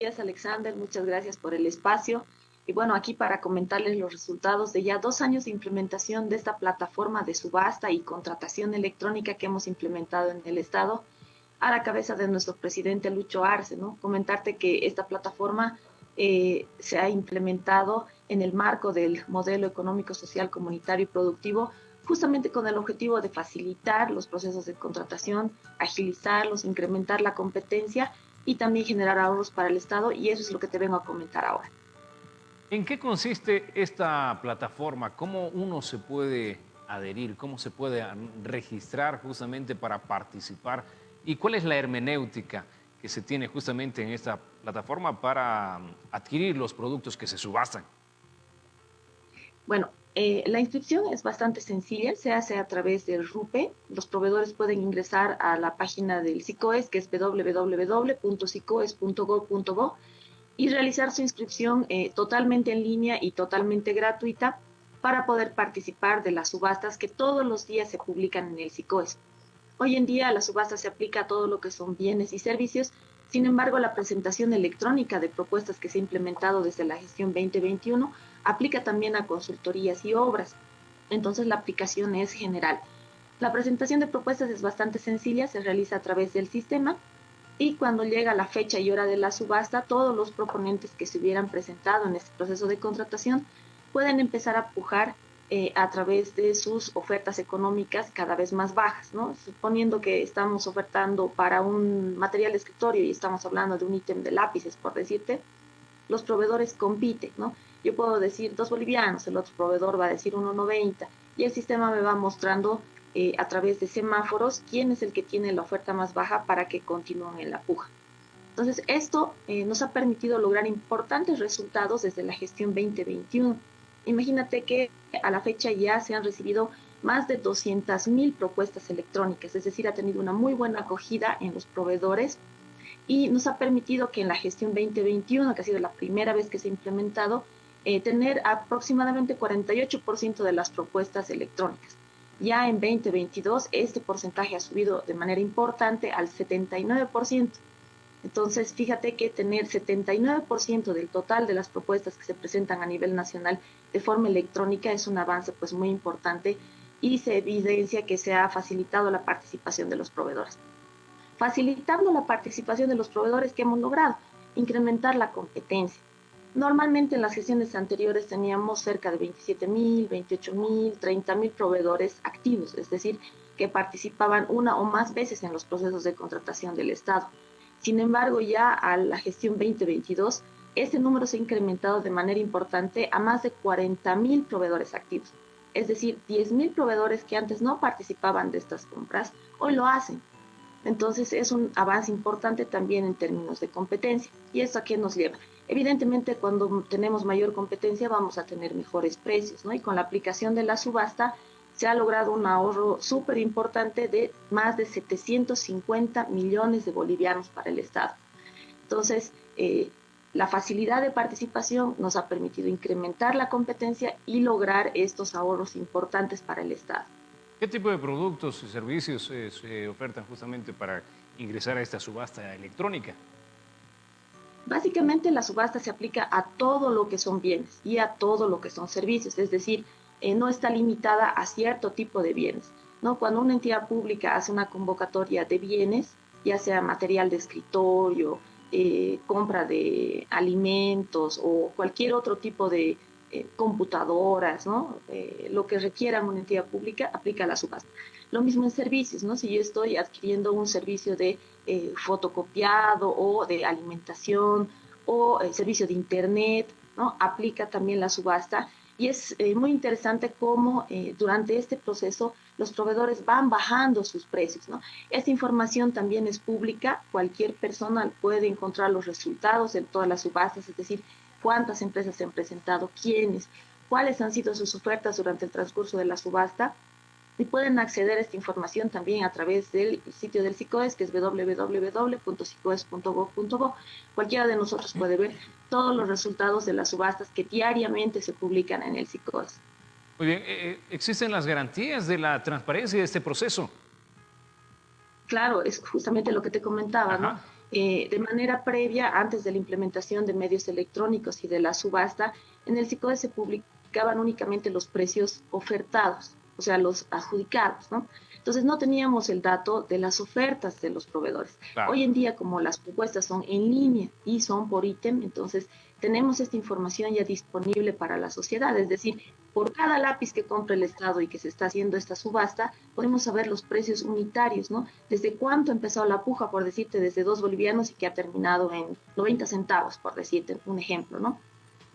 días, Alexander. Muchas gracias por el espacio. Y bueno, aquí para comentarles los resultados de ya dos años de implementación de esta plataforma de subasta y contratación electrónica que hemos implementado en el Estado a la cabeza de nuestro presidente Lucho Arce, ¿no? Comentarte que esta plataforma eh, se ha implementado en el marco del modelo económico, social, comunitario y productivo, justamente con el objetivo de facilitar los procesos de contratación, agilizarlos, incrementar la competencia y también generar ahorros para el Estado, y eso es lo que te vengo a comentar ahora. ¿En qué consiste esta plataforma? ¿Cómo uno se puede adherir? ¿Cómo se puede registrar justamente para participar? ¿Y cuál es la hermenéutica que se tiene justamente en esta plataforma para adquirir los productos que se subastan? Bueno, eh, la inscripción es bastante sencilla, se hace a través del RUPE. Los proveedores pueden ingresar a la página del SICOES, que es www.sicoes.gov.bo, y realizar su inscripción eh, totalmente en línea y totalmente gratuita para poder participar de las subastas que todos los días se publican en el SICOES. Hoy en día la subasta se aplica a todo lo que son bienes y servicios, sin embargo la presentación electrónica de propuestas que se ha implementado desde la gestión 2021 aplica también a consultorías y obras. Entonces la aplicación es general. La presentación de propuestas es bastante sencilla, se realiza a través del sistema y cuando llega la fecha y hora de la subasta, todos los proponentes que se hubieran presentado en este proceso de contratación pueden empezar a pujar eh, a través de sus ofertas económicas cada vez más bajas, ¿no? Suponiendo que estamos ofertando para un material de escritorio y estamos hablando de un ítem de lápices, por decirte, los proveedores compiten, ¿no? Yo puedo decir dos bolivianos, el otro proveedor va a decir 1.90 y el sistema me va mostrando eh, a través de semáforos quién es el que tiene la oferta más baja para que continúen en la puja. Entonces, esto eh, nos ha permitido lograr importantes resultados desde la gestión 2021 Imagínate que a la fecha ya se han recibido más de 200.000 propuestas electrónicas, es decir, ha tenido una muy buena acogida en los proveedores y nos ha permitido que en la gestión 2021, que ha sido la primera vez que se ha implementado, eh, tener aproximadamente 48% de las propuestas electrónicas. Ya en 2022 este porcentaje ha subido de manera importante al 79%. Entonces, fíjate que tener 79% del total de las propuestas que se presentan a nivel nacional de forma electrónica es un avance pues muy importante y se evidencia que se ha facilitado la participación de los proveedores. Facilitando la participación de los proveedores que hemos logrado, incrementar la competencia. Normalmente en las gestiones anteriores teníamos cerca de 27 mil, 28 mil, 30 mil proveedores activos, es decir, que participaban una o más veces en los procesos de contratación del Estado. Sin embargo, ya a la gestión 2022, este número se ha incrementado de manera importante a más de 40.000 proveedores activos. Es decir, 10.000 proveedores que antes no participaban de estas compras, hoy lo hacen. Entonces es un avance importante también en términos de competencia. ¿Y esto a qué nos lleva? Evidentemente, cuando tenemos mayor competencia vamos a tener mejores precios, ¿no? Y con la aplicación de la subasta se ha logrado un ahorro súper importante de más de 750 millones de bolivianos para el Estado. Entonces, eh, la facilidad de participación nos ha permitido incrementar la competencia y lograr estos ahorros importantes para el Estado. ¿Qué tipo de productos y servicios eh, se ofertan justamente para ingresar a esta subasta electrónica? Básicamente la subasta se aplica a todo lo que son bienes y a todo lo que son servicios, es decir, eh, no está limitada a cierto tipo de bienes. ¿no? Cuando una entidad pública hace una convocatoria de bienes, ya sea material de escritorio, eh, compra de alimentos o cualquier otro tipo de eh, computadoras, ¿no? lo que requiera una entidad pública, aplica la subasta. Lo mismo en servicios, ¿no? si yo estoy adquiriendo un servicio de fotocopiado o de alimentación o servicio de internet, ¿no? aplica también la subasta y es eh, muy interesante cómo eh, durante este proceso los proveedores van bajando sus precios. ¿no? Esta información también es pública, cualquier persona puede encontrar los resultados de todas las subastas, es decir, cuántas empresas se han presentado, quiénes, cuáles han sido sus ofertas durante el transcurso de la subasta y pueden acceder a esta información también a través del sitio del SICOES, que es www.sicoes.gov.bo. Cualquiera de nosotros puede ver todos los resultados de las subastas que diariamente se publican en el SICOES. Muy bien, eh, eh, ¿existen las garantías de la transparencia de este proceso? Claro, es justamente lo que te comentaba, ¿no? eh, de manera previa, antes de la implementación de medios electrónicos y de la subasta, en el SICOE se publicaban únicamente los precios ofertados, o sea, los adjudicados, ¿no? Entonces no teníamos el dato de las ofertas de los proveedores. Hoy en día, como las propuestas son en línea y son por ítem, entonces tenemos esta información ya disponible para la sociedad. Es decir, por cada lápiz que compra el Estado y que se está haciendo esta subasta, podemos saber los precios unitarios, ¿no? Desde cuánto empezó la puja, por decirte, desde dos bolivianos y que ha terminado en 90 centavos, por decirte un ejemplo, ¿no?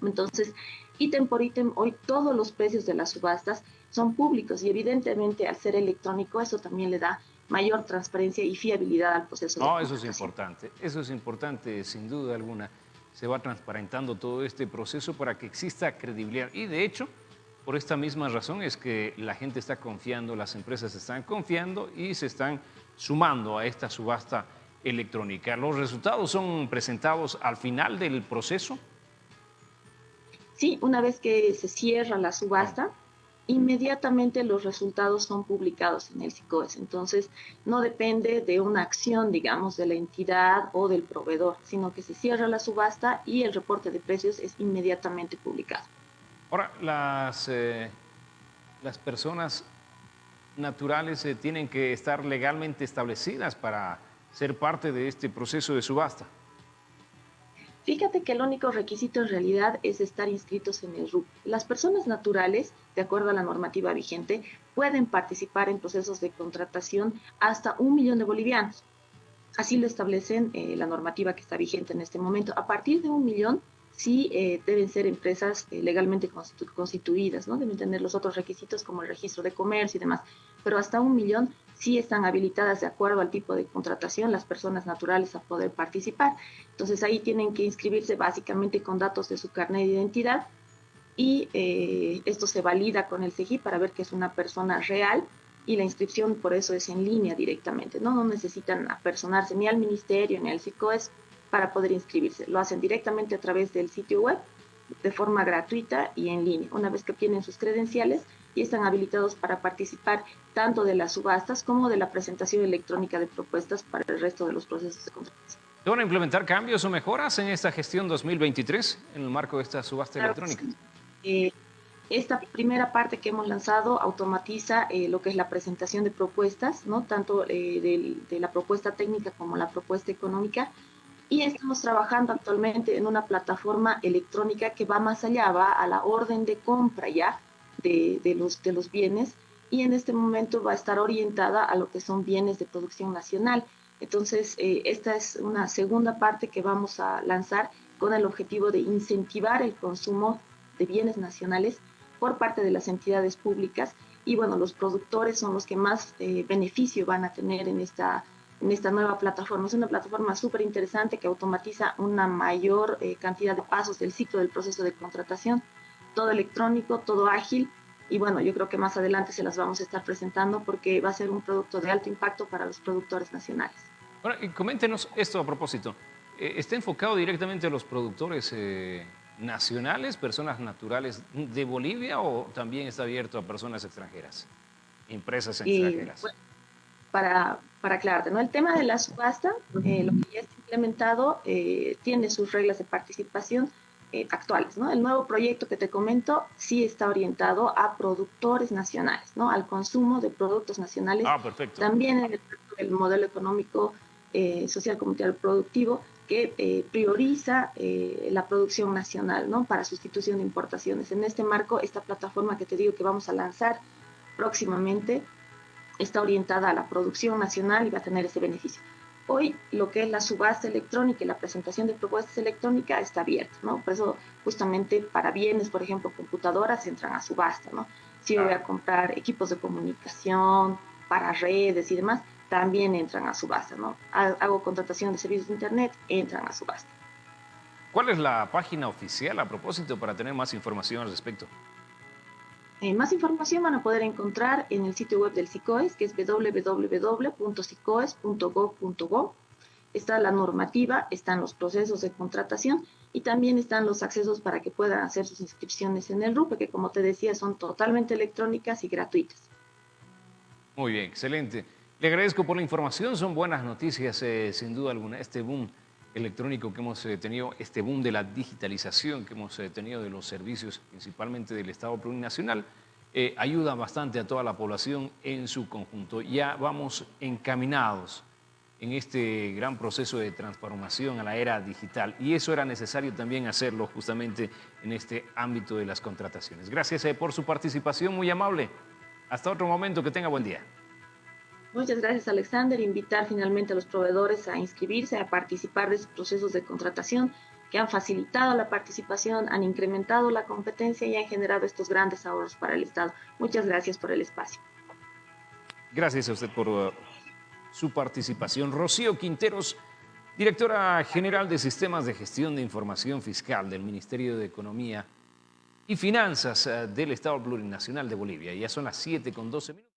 Entonces, ítem por ítem, hoy todos los precios de las subastas son públicos y evidentemente al ser electrónico eso también le da mayor transparencia y fiabilidad al proceso. No, eso es importante, eso es importante sin duda alguna. Se va transparentando todo este proceso para que exista credibilidad y de hecho, por esta misma razón es que la gente está confiando, las empresas están confiando y se están sumando a esta subasta electrónica. ¿Los resultados son presentados al final del proceso? Sí, una vez que se cierra la subasta, inmediatamente los resultados son publicados en el SICOES. Entonces, no depende de una acción, digamos, de la entidad o del proveedor, sino que se cierra la subasta y el reporte de precios es inmediatamente publicado. Ahora, las, eh, las personas naturales eh, tienen que estar legalmente establecidas para ser parte de este proceso de subasta. Fíjate que el único requisito en realidad es estar inscritos en el RUP. Las personas naturales, de acuerdo a la normativa vigente, pueden participar en procesos de contratación hasta un millón de bolivianos. Así lo establecen eh, la normativa que está vigente en este momento. A partir de un millón, sí eh, deben ser empresas eh, legalmente constituidas, ¿no? Deben tener los otros requisitos como el registro de comercio y demás. Pero hasta un millón sí están habilitadas de acuerdo al tipo de contratación las personas naturales a poder participar. Entonces ahí tienen que inscribirse básicamente con datos de su carnet de identidad y eh, esto se valida con el CEGI para ver que es una persona real y la inscripción por eso es en línea directamente, ¿no? No necesitan apersonarse ni al ministerio ni al SICOES para poder inscribirse. Lo hacen directamente a través del sitio web de forma gratuita y en línea. Una vez que obtienen sus credenciales y están habilitados para participar tanto de las subastas como de la presentación electrónica de propuestas para el resto de los procesos de contratación. ¿Van a implementar cambios o mejoras en esta gestión 2023 en el marco de esta subasta electrónica? Eh, esta primera parte que hemos lanzado automatiza eh, lo que es la presentación de propuestas, ¿no? tanto eh, de la propuesta técnica como la propuesta económica, y estamos trabajando actualmente en una plataforma electrónica que va más allá, va a la orden de compra ya de, los, de los bienes y en este momento va a estar orientada a lo que son bienes de producción nacional. Entonces, eh, esta es una segunda parte que vamos a lanzar con el objetivo de incentivar el consumo de bienes nacionales por parte de las entidades públicas y bueno, los productores son los que más eh, beneficio van a tener en esta en esta nueva plataforma. Es una plataforma súper interesante que automatiza una mayor eh, cantidad de pasos del ciclo del proceso de contratación, todo electrónico, todo ágil. Y bueno, yo creo que más adelante se las vamos a estar presentando porque va a ser un producto de alto impacto para los productores nacionales. Ahora, coméntenos esto a propósito. Eh, ¿Está enfocado directamente a los productores eh, nacionales, personas naturales de Bolivia o también está abierto a personas extranjeras, empresas extranjeras? Para, para aclararte, ¿no? El tema de la subasta, eh, lo que ya está implementado, eh, tiene sus reglas de participación eh, actuales, ¿no? El nuevo proyecto que te comento sí está orientado a productores nacionales, ¿no? Al consumo de productos nacionales. Ah, perfecto. También en el, modelo económico social comunitario productivo que prioriza la producción nacional, ¿no? Para sustitución de importaciones. En este marco, esta plataforma que te digo que vamos a lanzar próximamente está orientada a la producción nacional y va a tener ese beneficio. Hoy lo que es la subasta electrónica y la presentación de propuestas electrónicas está abierta, ¿no? Por eso justamente para bienes, por ejemplo, computadoras entran a subasta, ¿no? Si voy a comprar equipos de comunicación para redes y demás, también entran a subasta, ¿no? Hago contratación de servicios de internet, entran a subasta. ¿Cuál es la página oficial a propósito para tener más información al respecto? Eh, más información van a poder encontrar en el sitio web del SICOES, que es www.sicoes.gov.go. Está la normativa, están los procesos de contratación y también están los accesos para que puedan hacer sus inscripciones en el RUPE, que como te decía son totalmente electrónicas y gratuitas. Muy bien, excelente. Le agradezco por la información, son buenas noticias eh, sin duda alguna. Este boom electrónico que hemos eh, tenido, este boom de la digitalización que hemos eh, tenido de los servicios, principalmente del Estado plurinacional, ayuda bastante a toda la población en su conjunto. Ya vamos encaminados en este gran proceso de transformación a la era digital y eso era necesario también hacerlo justamente en este ámbito de las contrataciones. Gracias por su participación, muy amable. Hasta otro momento, que tenga buen día. Muchas gracias, Alexander. Invitar finalmente a los proveedores a inscribirse, a participar de estos procesos de contratación que han facilitado la participación, han incrementado la competencia y han generado estos grandes ahorros para el Estado. Muchas gracias por el espacio. Gracias a usted por uh, su participación. Rocío Quinteros, directora general de Sistemas de Gestión de Información Fiscal del Ministerio de Economía y Finanzas uh, del Estado Plurinacional de Bolivia. Ya son las 7 con 12 minutos.